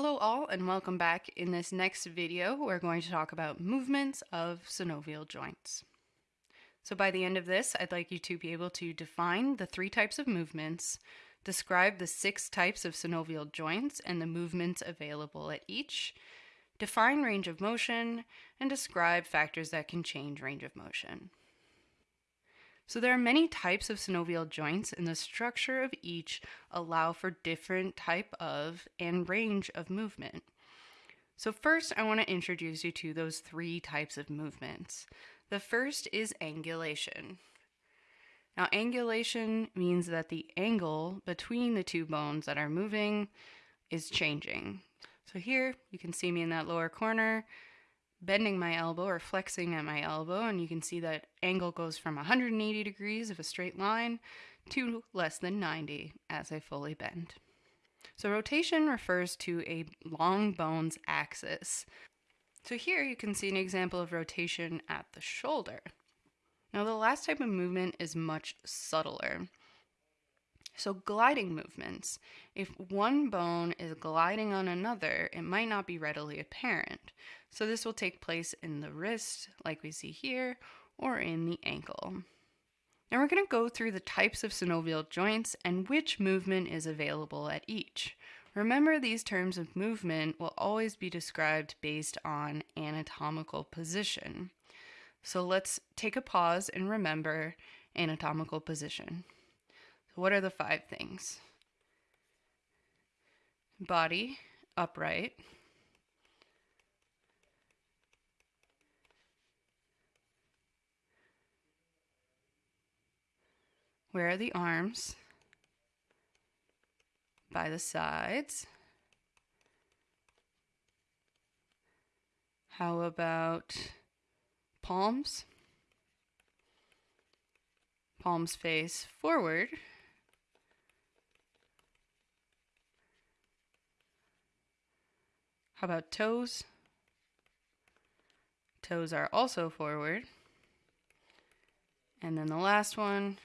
Hello all and welcome back. In this next video we're going to talk about movements of synovial joints. So by the end of this I'd like you to be able to define the three types of movements, describe the six types of synovial joints and the movements available at each, define range of motion, and describe factors that can change range of motion. So there are many types of synovial joints and the structure of each allow for different type of and range of movement. So first I want to introduce you to those three types of movements. The first is angulation. Now angulation means that the angle between the two bones that are moving is changing. So here you can see me in that lower corner bending my elbow or flexing at my elbow and you can see that angle goes from 180 degrees of a straight line to less than 90 as I fully bend. So rotation refers to a long bone's axis. So here you can see an example of rotation at the shoulder. Now the last type of movement is much subtler. So gliding movements, if one bone is gliding on another, it might not be readily apparent. So this will take place in the wrist, like we see here, or in the ankle. Now we're going to go through the types of synovial joints and which movement is available at each. Remember these terms of movement will always be described based on anatomical position. So let's take a pause and remember anatomical position. What are the five things? Body, upright. Where are the arms? By the sides. How about palms? Palms face forward. How about toes? Toes are also forward. And then the last one,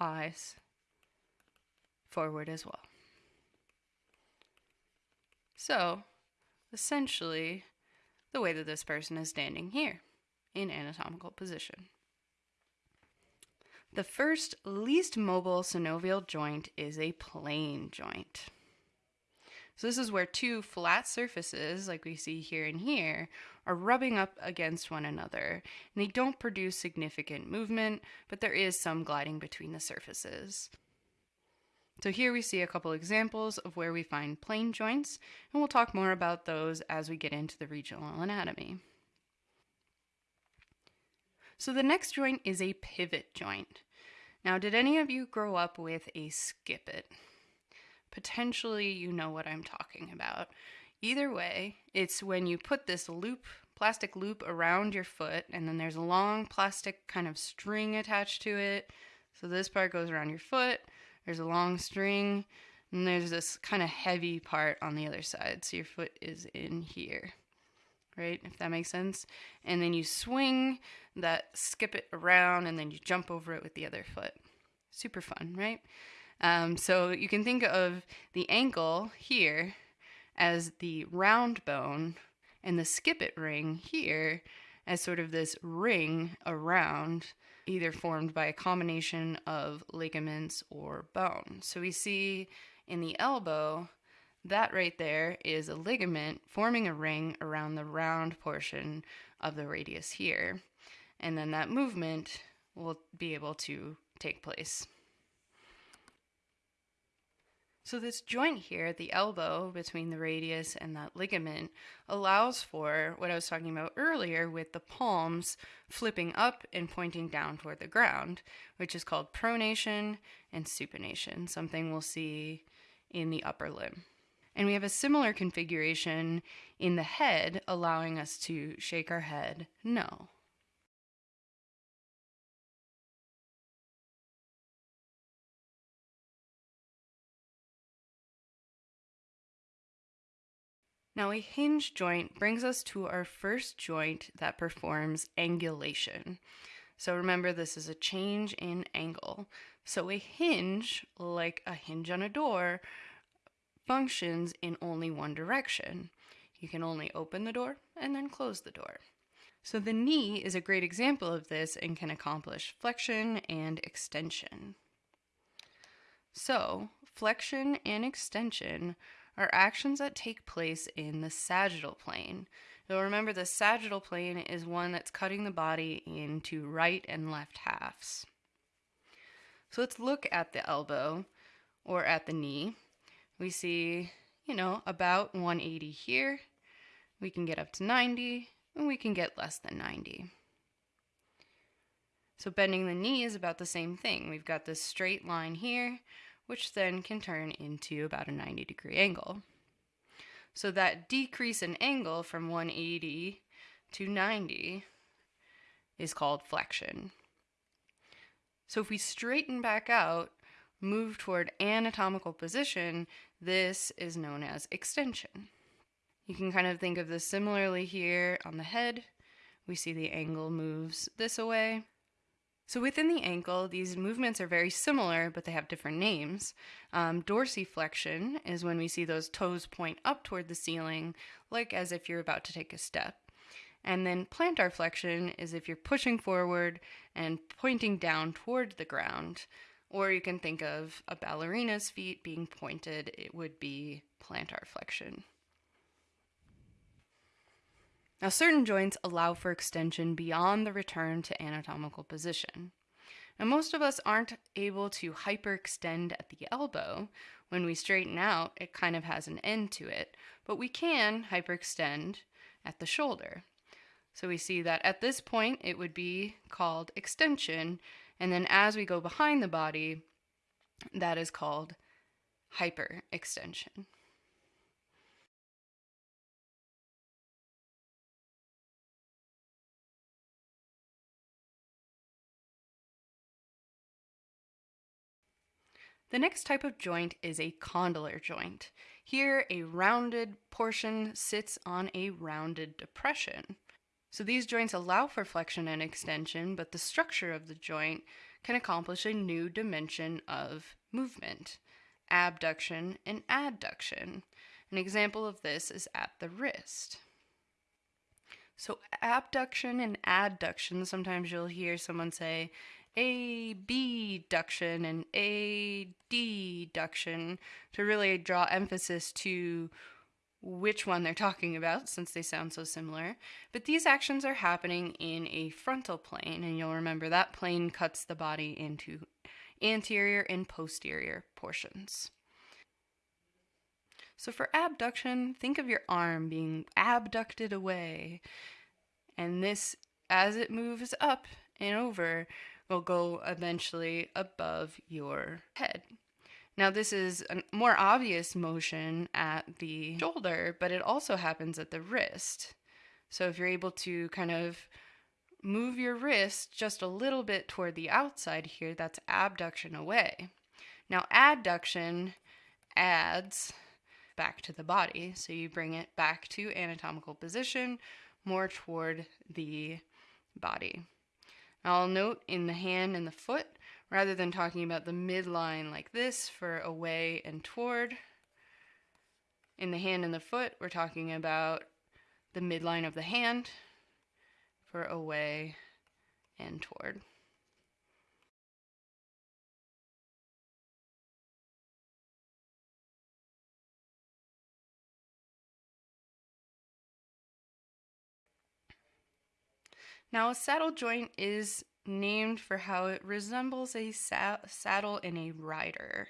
eyes, forward as well. So, essentially, the way that this person is standing here in anatomical position. The first least mobile synovial joint is a plane joint. So this is where two flat surfaces, like we see here and here, are rubbing up against one another. And they don't produce significant movement, but there is some gliding between the surfaces. So here we see a couple examples of where we find plane joints, and we'll talk more about those as we get into the regional anatomy. So the next joint is a pivot joint. Now, did any of you grow up with a Skip-It? Potentially you know what I'm talking about. Either way, it's when you put this loop, plastic loop around your foot, and then there's a long plastic kind of string attached to it. So this part goes around your foot, there's a long string, and there's this kind of heavy part on the other side. So your foot is in here, right? If that makes sense. And then you swing that, skip it around, and then you jump over it with the other foot. Super fun, right? Um, so you can think of the ankle here as the round bone and the Skip-It ring here as sort of this ring around, either formed by a combination of ligaments or bone. So we see in the elbow, that right there is a ligament forming a ring around the round portion of the radius here. And then that movement will be able to take place. So this joint here at the elbow between the radius and that ligament allows for what I was talking about earlier with the palms flipping up and pointing down toward the ground, which is called pronation and supination, something we'll see in the upper limb. And we have a similar configuration in the head, allowing us to shake our head no. Now, a hinge joint brings us to our first joint that performs angulation. So remember, this is a change in angle. So a hinge, like a hinge on a door, functions in only one direction. You can only open the door and then close the door. So the knee is a great example of this and can accomplish flexion and extension. So, flexion and extension are actions that take place in the sagittal plane. You'll remember the sagittal plane is one that's cutting the body into right and left halves. So let's look at the elbow or at the knee. We see, you know, about 180 here. We can get up to 90 and we can get less than 90. So bending the knee is about the same thing. We've got this straight line here, which then can turn into about a 90 degree angle. So that decrease in angle from 180 to 90 is called flexion. So if we straighten back out, move toward anatomical position, this is known as extension. You can kind of think of this similarly here on the head. We see the angle moves this away. So within the ankle, these movements are very similar, but they have different names. Um, dorsiflexion is when we see those toes point up toward the ceiling, like as if you're about to take a step. And then plantar flexion is if you're pushing forward and pointing down toward the ground. Or you can think of a ballerina's feet being pointed, it would be plantar flexion. Now, certain joints allow for extension beyond the return to anatomical position. Now, most of us aren't able to hyperextend at the elbow. When we straighten out, it kind of has an end to it, but we can hyperextend at the shoulder. So we see that at this point, it would be called extension, and then as we go behind the body, that is called hyperextension. The next type of joint is a condylar joint. Here, a rounded portion sits on a rounded depression. So these joints allow for flexion and extension, but the structure of the joint can accomplish a new dimension of movement, abduction and adduction. An example of this is at the wrist. So abduction and adduction, sometimes you'll hear someone say abduction and adduction to really draw emphasis to which one they're talking about since they sound so similar. But these actions are happening in a frontal plane, and you'll remember that plane cuts the body into anterior and posterior portions. So for abduction, think of your arm being abducted away. And this, as it moves up and over, will go eventually above your head. Now, this is a more obvious motion at the shoulder, but it also happens at the wrist. So, if you're able to kind of move your wrist just a little bit toward the outside here, that's abduction away. Now, adduction adds back to the body. So, you bring it back to anatomical position, more toward the body. I'll note in the hand and the foot, rather than talking about the midline like this for away and toward, in the hand and the foot, we're talking about the midline of the hand for away and toward. Now, a saddle joint is named for how it resembles a sa saddle in a rider.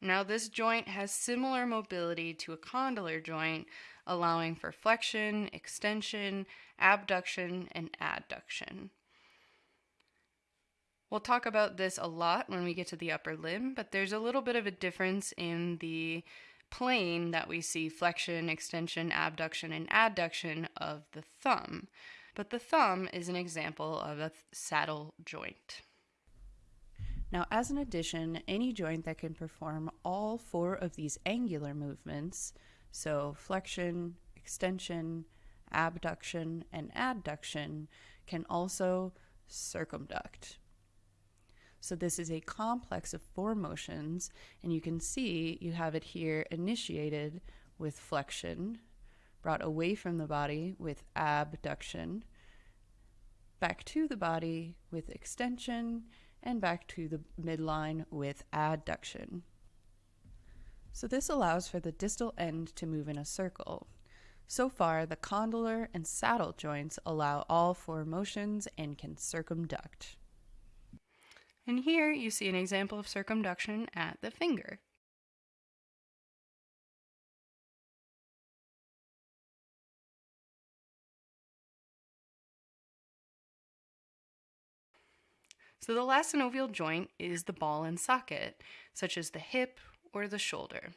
Now, this joint has similar mobility to a condylar joint, allowing for flexion, extension, abduction, and adduction. We'll talk about this a lot when we get to the upper limb, but there's a little bit of a difference in the plane that we see flexion, extension, abduction, and adduction of the thumb but the thumb is an example of a saddle joint. Now, as an addition, any joint that can perform all four of these angular movements, so flexion, extension, abduction, and adduction, can also circumduct. So this is a complex of four motions, and you can see you have it here initiated with flexion, brought away from the body with abduction, back to the body with extension, and back to the midline with adduction. So this allows for the distal end to move in a circle. So far, the condylar and saddle joints allow all four motions and can circumduct. And here you see an example of circumduction at the finger. So the last synovial joint is the ball and socket, such as the hip or the shoulder.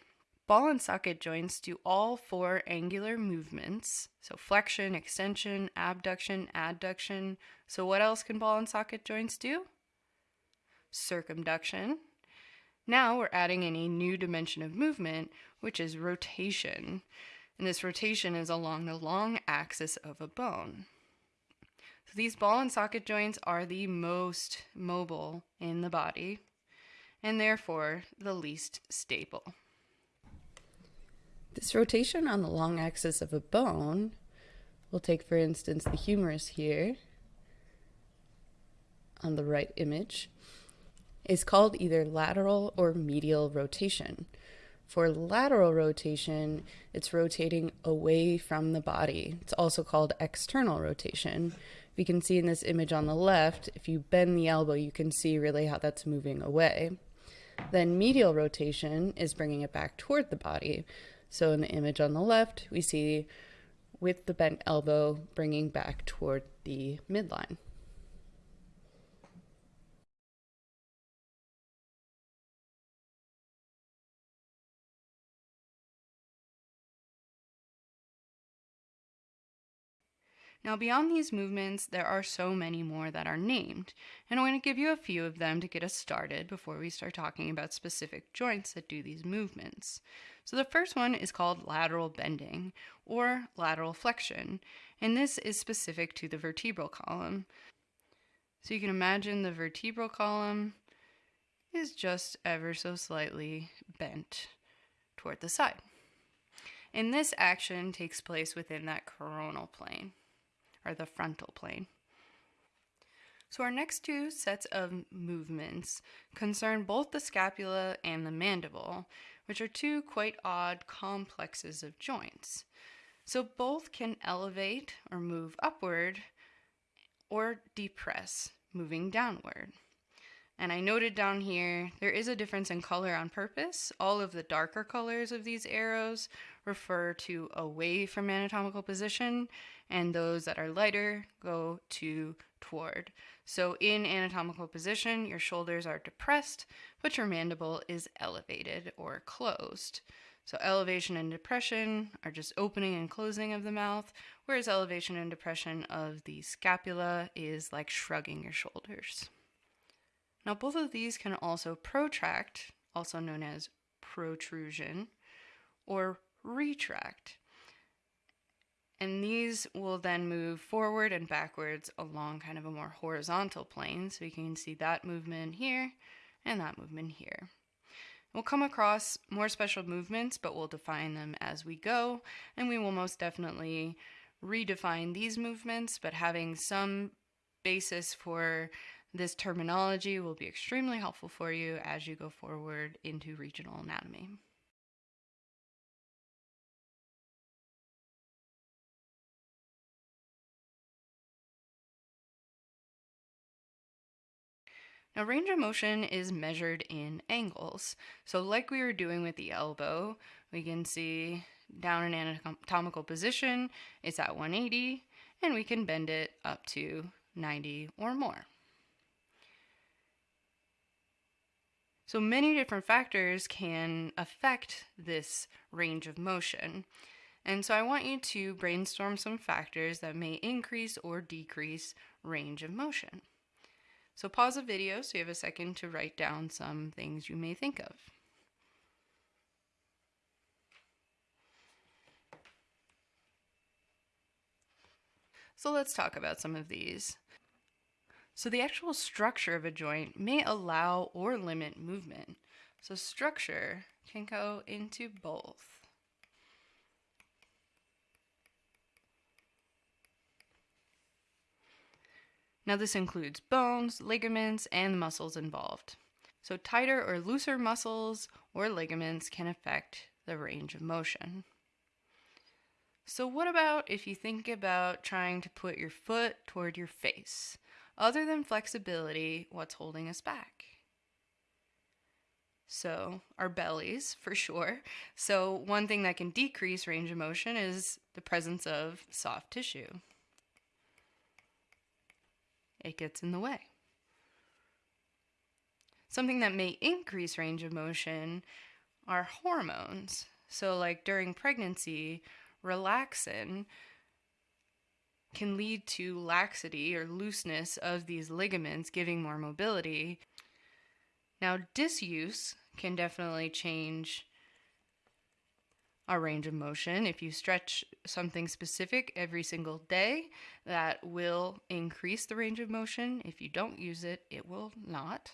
Ball and socket joints do all four angular movements, so flexion, extension, abduction, adduction. So what else can ball and socket joints do? Circumduction. Now we're adding in a new dimension of movement, which is rotation. And this rotation is along the long axis of a bone. These ball and socket joints are the most mobile in the body and therefore the least stable. This rotation on the long axis of a bone, we'll take for instance the humerus here on the right image, is called either lateral or medial rotation. For lateral rotation, it's rotating away from the body. It's also called external rotation we can see in this image on the left, if you bend the elbow, you can see really how that's moving away. Then medial rotation is bringing it back toward the body. So in the image on the left, we see with the bent elbow bringing back toward the midline. Now, beyond these movements, there are so many more that are named, and I'm going to give you a few of them to get us started before we start talking about specific joints that do these movements. So, the first one is called lateral bending or lateral flexion, and this is specific to the vertebral column. So, you can imagine the vertebral column is just ever so slightly bent toward the side. And this action takes place within that coronal plane or the frontal plane. So our next two sets of movements concern both the scapula and the mandible, which are two quite odd complexes of joints. So both can elevate or move upward or depress, moving downward. And I noted down here, there is a difference in color on purpose. All of the darker colors of these arrows refer to away from anatomical position, and those that are lighter go to toward. So in anatomical position, your shoulders are depressed, but your mandible is elevated or closed. So elevation and depression are just opening and closing of the mouth, whereas elevation and depression of the scapula is like shrugging your shoulders. Now, both of these can also protract, also known as protrusion, or retract. And these will then move forward and backwards along kind of a more horizontal plane. So you can see that movement here and that movement here. We'll come across more special movements, but we'll define them as we go. And we will most definitely redefine these movements, but having some basis for this terminology will be extremely helpful for you as you go forward into regional anatomy. Now range of motion is measured in angles. So like we were doing with the elbow, we can see down in anatomical position, it's at 180, and we can bend it up to 90 or more. So many different factors can affect this range of motion. And so I want you to brainstorm some factors that may increase or decrease range of motion. So pause the video so you have a second to write down some things you may think of. So let's talk about some of these. So the actual structure of a joint may allow or limit movement. So structure can go into both. Now this includes bones, ligaments, and muscles involved. So tighter or looser muscles or ligaments can affect the range of motion. So what about if you think about trying to put your foot toward your face? Other than flexibility, what's holding us back? So, our bellies, for sure. So, one thing that can decrease range of motion is the presence of soft tissue. It gets in the way. Something that may increase range of motion are hormones. So, like during pregnancy, relaxin can lead to laxity or looseness of these ligaments, giving more mobility. Now, disuse can definitely change our range of motion. If you stretch something specific every single day, that will increase the range of motion. If you don't use it, it will not.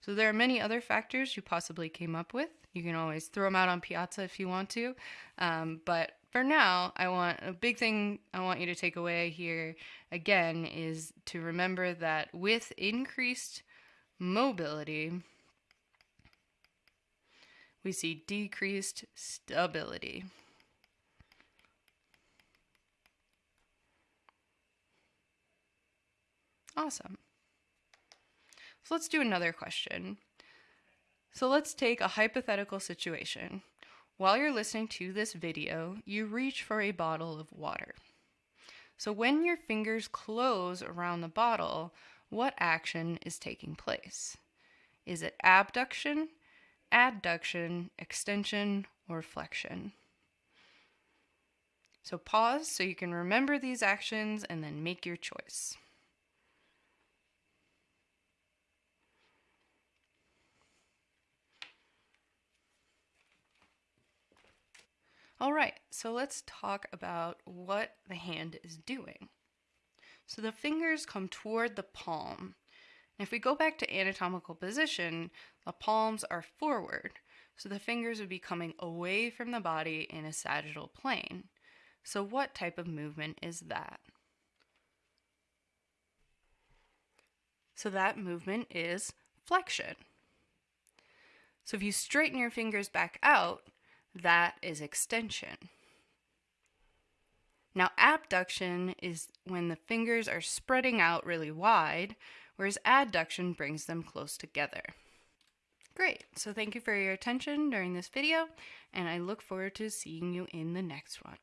So there are many other factors you possibly came up with. You can always throw them out on Piazza if you want to. Um, but for now, I want a big thing I want you to take away here again is to remember that with increased mobility, we see decreased stability. Awesome. So let's do another question. So let's take a hypothetical situation. While you're listening to this video, you reach for a bottle of water. So when your fingers close around the bottle, what action is taking place? Is it abduction, adduction, extension, or flexion? So pause so you can remember these actions and then make your choice. All right, so let's talk about what the hand is doing. So the fingers come toward the palm. If we go back to anatomical position, the palms are forward. So the fingers would be coming away from the body in a sagittal plane. So what type of movement is that? So that movement is flexion. So if you straighten your fingers back out, that is extension. Now, abduction is when the fingers are spreading out really wide, whereas adduction brings them close together. Great, so thank you for your attention during this video, and I look forward to seeing you in the next one.